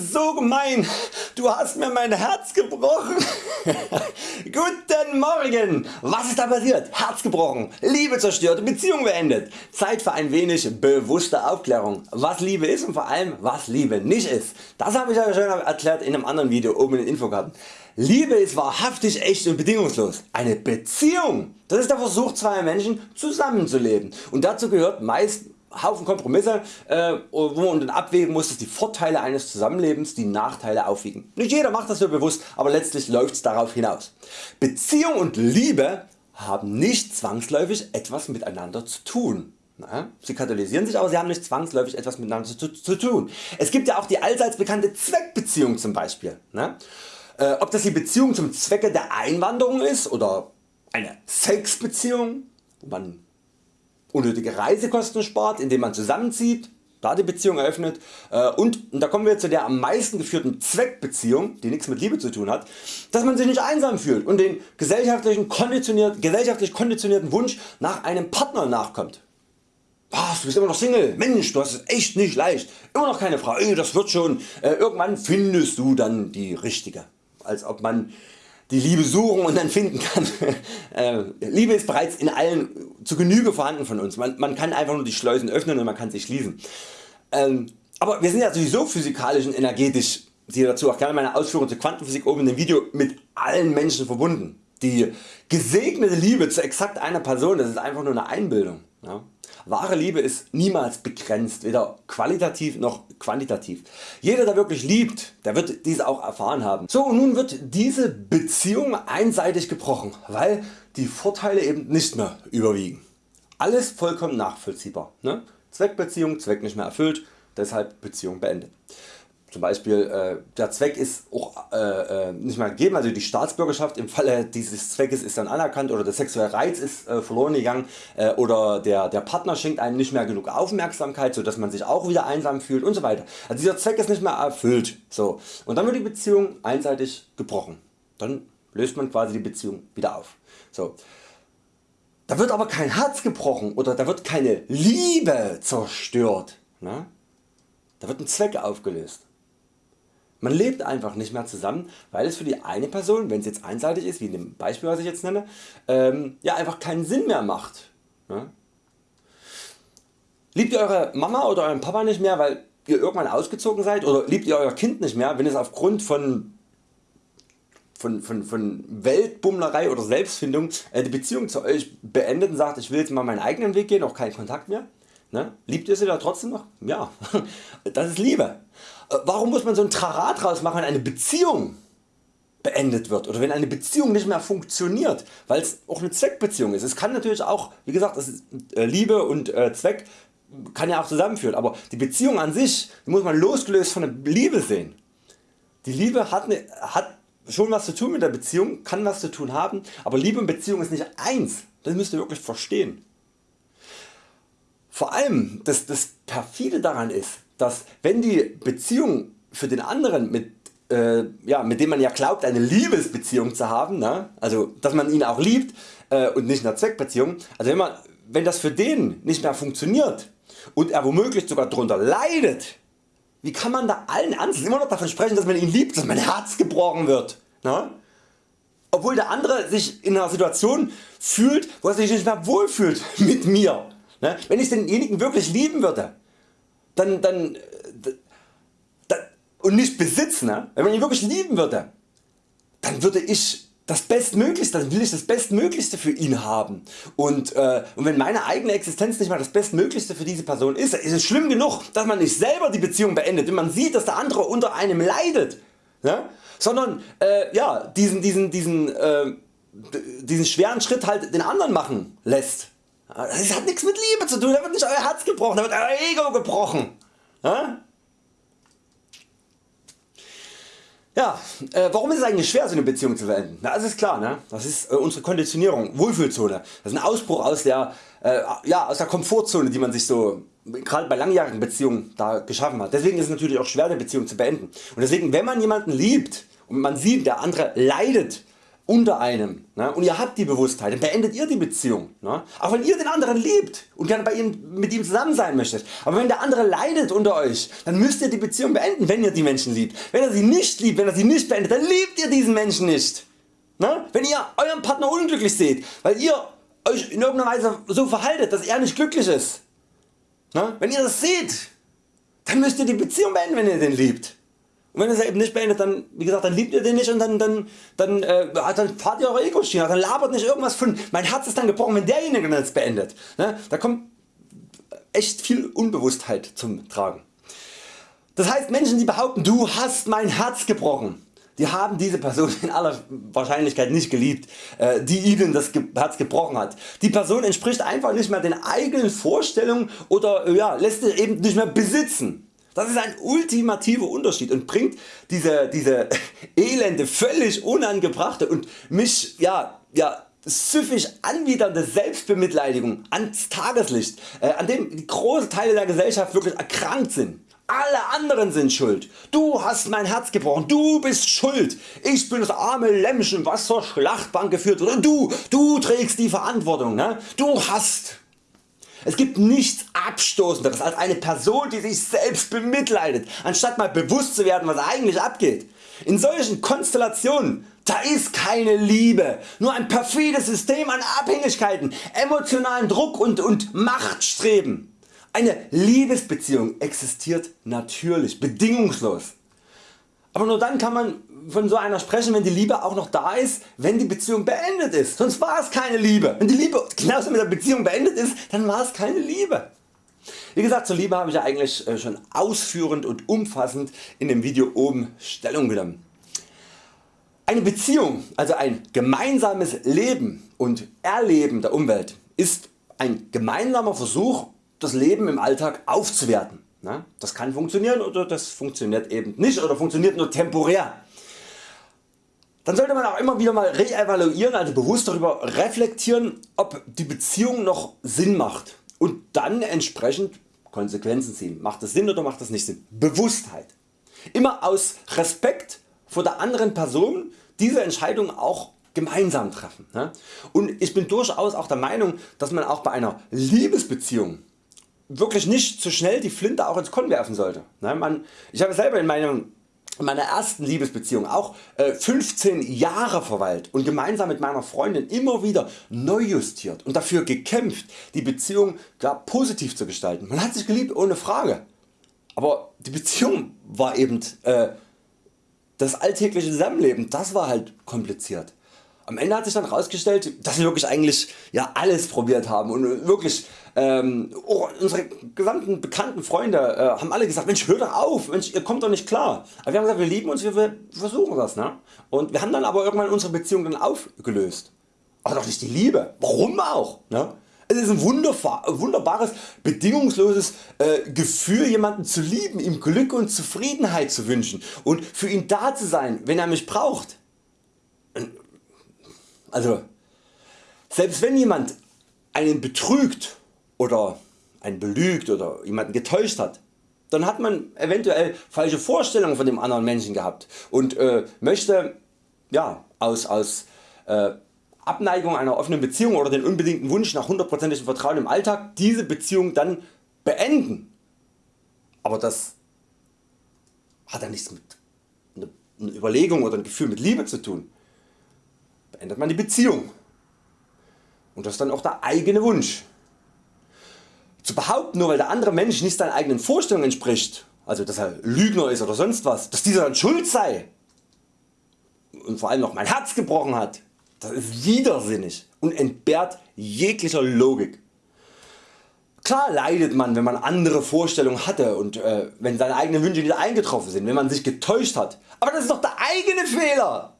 so gemein, du hast mir mein Herz gebrochen. Guten Morgen, was ist da passiert? Herz gebrochen, Liebe zerstört, Beziehung beendet. Zeit für ein wenig bewusste Aufklärung, was Liebe ist und vor allem was Liebe nicht ist. Das habe ich ja schon erklärt in einem anderen Video oben in den Infokarten. Liebe ist wahrhaftig echt und bedingungslos. Eine Beziehung, das ist der Versuch zweier Menschen zusammenzuleben und dazu gehört meist Haufen Kompromisse äh, wo man dann abwägen muss dass die Vorteile eines Zusammenlebens die Nachteile aufwiegen. Nicht jeder macht das so bewusst, aber letztlich läuft es darauf hinaus. Beziehung und Liebe haben nicht zwangsläufig etwas miteinander zu tun. Sie katalysieren sich, aber sie haben nicht zwangsläufig etwas miteinander zu, zu tun. Es gibt ja auch die allseits bekannte Zweckbeziehung zum Beispiel. Ne? Äh, ob das die Beziehung zum Zwecke der Einwanderung ist oder eine Sexbeziehung, wo man unnötige Reisekosten spart, indem man zusammenzieht, da die Beziehung eröffnet äh, und, und da kommen wir zu der am meisten geführten Zweckbeziehung, die nichts mit Liebe zu tun hat, dass man sich nicht einsam fühlt und den gesellschaftlichen konditioniert, gesellschaftlich konditionierten Wunsch nach einem Partner nachkommt. Was, du bist immer noch Single, Mensch du hast es echt nicht leicht, immer noch keine Frau, das wird schon, äh, irgendwann findest du dann die richtige. Als ob man die Liebe suchen und dann finden kann. Äh, Liebe ist bereits in allen zu Genüge vorhanden von uns. Man, man, kann einfach nur die Schleusen öffnen und man kann sie schließen. Ähm, aber wir sind ja sowieso physikalisch und energetisch, siehe dazu auch gerne meine Ausführungen zur Quantenphysik oben in dem Video, mit allen Menschen verbunden. Die gesegnete Liebe zu exakt einer Person, das ist einfach nur eine Einbildung. Ja. Wahre Liebe ist niemals begrenzt, weder qualitativ noch quantitativ. Jeder der wirklich liebt, der wird dies auch erfahren haben. So und nun wird diese Beziehung einseitig gebrochen, weil die Vorteile eben nicht mehr überwiegen. Alles vollkommen nachvollziehbar. Ne? Zweckbeziehung, Zweck nicht mehr erfüllt, deshalb Beziehung beendet zum Beispiel äh, der Zweck ist auch äh, äh, nicht mehr gegeben, also die Staatsbürgerschaft im Falle dieses Zweckes ist dann anerkannt oder der sexuelle Reiz ist äh, verloren gegangen äh, oder der, der Partner schenkt einem nicht mehr genug Aufmerksamkeit, so dass man sich auch wieder einsam fühlt und so weiter. Also dieser Zweck ist nicht mehr erfüllt. So. Und dann wird die Beziehung einseitig gebrochen. Dann löst man quasi die Beziehung wieder auf. So. Da wird aber kein Herz gebrochen oder da wird keine Liebe zerstört. Ne? Da wird ein Zweck aufgelöst. Man lebt einfach nicht mehr zusammen, weil es für die eine Person, wenn es jetzt einseitig ist, wie in dem Beispiel was ich jetzt nenne, ähm, ja einfach keinen Sinn mehr macht. Ne? Liebt ihr Eure Mama oder Euren Papa nicht mehr, weil ihr irgendwann ausgezogen seid oder liebt ihr Euer Kind nicht mehr, wenn es aufgrund von von, von, von Weltbummlerei oder Selbstfindung äh, die Beziehung zu Euch beendet und sagt ich will jetzt mal meinen eigenen Weg gehen, auch keinen Kontakt mehr. Ne? Liebt ihr sie da trotzdem noch? Ja, das ist Liebe. Äh, warum muss man so ein Trara draus machen wenn eine Beziehung beendet wird oder wenn eine Beziehung nicht mehr funktioniert, weil es auch eine Zweckbeziehung ist. Es kann natürlich auch, wie gesagt, äh, Liebe und äh, Zweck kann ja auch zusammenführen, aber die Beziehung an sich muss man losgelöst von der Liebe sehen. Die Liebe hat, eine, hat schon was zu tun mit der Beziehung, kann was zu tun haben, aber Liebe und Beziehung ist nicht eins. Das müsst ihr wirklich verstehen. Vor allem das, das perfide daran ist, dass wenn die Beziehung für den anderen mit äh, ja, mit dem man ja glaubt eine Liebesbeziehung zu haben, ne? also dass man ihn auch liebt äh, und nicht eine Zweckbeziehung, also wenn, man, wenn das für den nicht mehr funktioniert und er womöglich sogar darunter leidet, wie kann man da allen Ernstes immer noch davon sprechen dass man ihn liebt, dass mein Herz gebrochen wird? Ne? Obwohl der andere sich in einer Situation fühlt wo er sich nicht mehr wohlfühlt mit mir. Ne? Wenn ich denjenigen wirklich lieben würde, dann, dann, dann und nicht besitzen, ne? wenn man ihn wirklich lieben würde, dann würde ich das Bestmöglichste, dann will ich das Bestmöglichste für ihn haben und, äh, und wenn meine eigene Existenz nicht mal das Bestmöglichste für diese Person ist, ist es schlimm genug dass man nicht selber die Beziehung beendet wenn man sieht dass der andere unter einem leidet, ne? sondern äh, ja, diesen, diesen, diesen, äh, diesen schweren Schritt halt den anderen machen lässt. Das hat nichts mit Liebe zu tun, da wird nicht Euer Herz gebrochen, da wird Euer Ego gebrochen. Ja, ja äh, warum ist es eigentlich schwer so eine Beziehung zu beenden? Na, das ist klar, ne? das ist äh, unsere Konditionierung, Wohlfühlzone. Das ist ein Ausbruch aus der, äh, ja, aus der Komfortzone die man sich so gerade bei langjährigen Beziehungen da geschaffen hat. Deswegen ist es natürlich auch schwer eine Beziehung zu beenden. Und deswegen wenn man jemanden liebt und man sieht der andere leidet unter einem ne, und ihr habt die Bewusstheit, dann beendet ihr die Beziehung. Ne? Auch wenn ihr den anderen liebt und gerne bei ihm, mit ihm zusammen sein möchtet. Aber wenn der andere leidet unter Euch, dann müsst ihr die Beziehung beenden, wenn ihr die Menschen liebt. Wenn ihr sie nicht liebt, wenn ihr sie nicht beendet, dann liebt ihr diesen Menschen nicht. Ne? Wenn ihr Euren Partner unglücklich seht, weil ihr Euch in irgendeiner Weise so verhaltet, dass er nicht glücklich ist. Ne? Wenn ihr das seht, dann müsst ihr die Beziehung beenden, wenn ihr den liebt. Und wenn ihr es eben nicht beendet, dann, wie gesagt, dann liebt ihr den nicht und dann, dann, dann, äh, dann fahrt ihr eure Ego-Schiene, dann labert nicht irgendwas von, mein Herz ist dann gebrochen, wenn derjenige das beendet. Ne? Da kommt echt viel Unbewusstheit zum Tragen. Das heißt Menschen die behaupten du hast mein Herz gebrochen, die haben diese Person in aller Wahrscheinlichkeit nicht geliebt, äh, die ihnen das Herz gebrochen hat. Die Person entspricht einfach nicht mehr den eigenen Vorstellungen oder ja, lässt es eben nicht mehr besitzen. Das ist ein ultimativer Unterschied und bringt diese, diese elende, völlig unangebrachte und mich ja, ja, süffig anwidernde Selbstbemitleidigung ans Tageslicht, äh, an dem große Teile der Gesellschaft wirklich erkrankt sind. Alle anderen sind schuld. Du hast mein Herz gebrochen. Du bist schuld. Ich bin das arme Lämmchen was zur Schlachtbank geführt wurde. Du, du trägst die Verantwortung. Ne? Du hast es gibt nichts abstoßenderes als eine Person die sich selbst bemitleidet, anstatt mal bewusst zu werden was eigentlich abgeht. In solchen Konstellationen da ist keine Liebe, nur ein perfides System an Abhängigkeiten, emotionalen Druck und, und Machtstreben. Eine Liebesbeziehung existiert natürlich, bedingungslos. Aber nur dann kann man von so einer sprechen, wenn die Liebe auch noch da ist, wenn die Beziehung beendet ist. Sonst war es keine Liebe. Wenn die Liebe genauso mit der Beziehung beendet ist, dann war es keine Liebe. Wie gesagt zur Liebe habe ich ja eigentlich äh, schon ausführend und umfassend in dem Video oben Stellung genommen. Eine Beziehung, also ein gemeinsames Leben und Erleben der Umwelt ist ein gemeinsamer Versuch das Leben im Alltag aufzuwerten. Das kann funktionieren oder das funktioniert eben nicht oder funktioniert nur temporär. Dann sollte man auch immer wieder mal reevaluieren, also bewusst darüber reflektieren ob die Beziehung noch Sinn macht und dann entsprechend Konsequenzen ziehen. Macht das Sinn oder macht das nicht Sinn? Bewusstheit. Immer aus Respekt vor der anderen Person diese Entscheidung auch gemeinsam treffen. Und ich bin durchaus auch der Meinung dass man auch bei einer Liebesbeziehung wirklich nicht zu schnell die Flinte auch ins Korn werfen sollte. Ich habe selber in meinem in meiner ersten Liebesbeziehung auch 15 äh, Jahre verweilt und gemeinsam mit meiner Freundin immer wieder neu justiert und dafür gekämpft die Beziehung gar positiv zu gestalten. Man hat sich geliebt ohne Frage, aber die Beziehung war eben äh, das alltägliche Zusammenleben, das war halt kompliziert. Am Ende hat sich dann herausgestellt, dass wir wirklich eigentlich ja, alles probiert haben und wirklich ähm, oh, unsere gesamten bekannten Freunde äh, haben alle gesagt Mensch hör doch auf, Mensch, ihr kommt doch nicht klar. Aber wir haben gesagt wir lieben uns, wir, wir versuchen das. Ne? Und wir haben dann aber irgendwann unsere Beziehung dann aufgelöst. Aber doch nicht die Liebe. Warum auch? Ne? Es ist ein wunderbares, bedingungsloses äh, Gefühl jemanden zu lieben, ihm Glück und Zufriedenheit zu wünschen und für ihn da zu sein wenn er mich braucht. Also selbst wenn jemand einen betrügt oder einen belügt oder jemanden getäuscht hat, dann hat man eventuell falsche Vorstellungen von dem anderen Menschen gehabt und äh, möchte ja, aus, aus äh, Abneigung einer offenen Beziehung oder den unbedingten Wunsch nach hundertprozentigem Vertrauen im Alltag diese Beziehung dann beenden. Aber das hat ja nichts mit einer Überlegung oder ein Gefühl mit Liebe zu tun beendet man die Beziehung. Und das ist dann auch der eigene Wunsch. Zu behaupten nur weil der andere Mensch nicht seinen eigenen Vorstellungen entspricht, also dass er Lügner ist oder sonst was, dass dieser dann schuld sei und vor allem noch mein Herz gebrochen hat, das ist widersinnig und entbehrt jeglicher Logik. Klar leidet man wenn man andere Vorstellungen hatte und äh, wenn seine eigenen Wünsche nicht eingetroffen sind, wenn man sich getäuscht hat, aber das ist doch der eigene Fehler.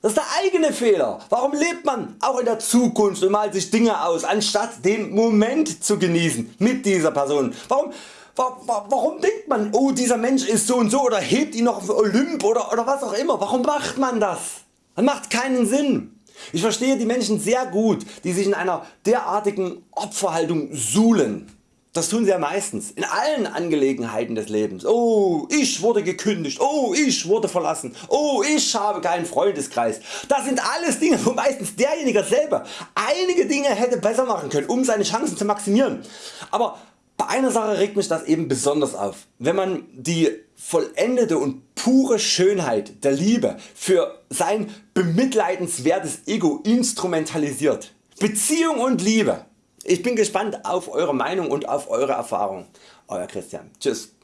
Das ist der eigene Fehler. Warum lebt man auch in der Zukunft und malt sich Dinge aus, anstatt den Moment zu genießen mit dieser Person? Warum, warum denkt man, oh dieser Mensch ist so und so oder hebt ihn noch auf Olymp oder, oder was auch immer? Warum macht man das? Das macht keinen Sinn. Ich verstehe die Menschen sehr gut, die sich in einer derartigen Opferhaltung suhlen. Das tun sie ja meistens in allen Angelegenheiten des Lebens. Oh, ich wurde gekündigt, oh, ich wurde verlassen, oh, ich habe keinen Freundeskreis. Das sind alles Dinge wo meistens derjenige selber einige Dinge hätte besser machen können um seine Chancen zu maximieren. Aber bei einer Sache regt mich das eben besonders auf. Wenn man die vollendete und pure Schönheit der Liebe für sein bemitleidenswertes Ego instrumentalisiert. Beziehung und Liebe ich bin gespannt auf Eure Meinung und auf Eure Erfahrung. Euer Christian. Tschüss.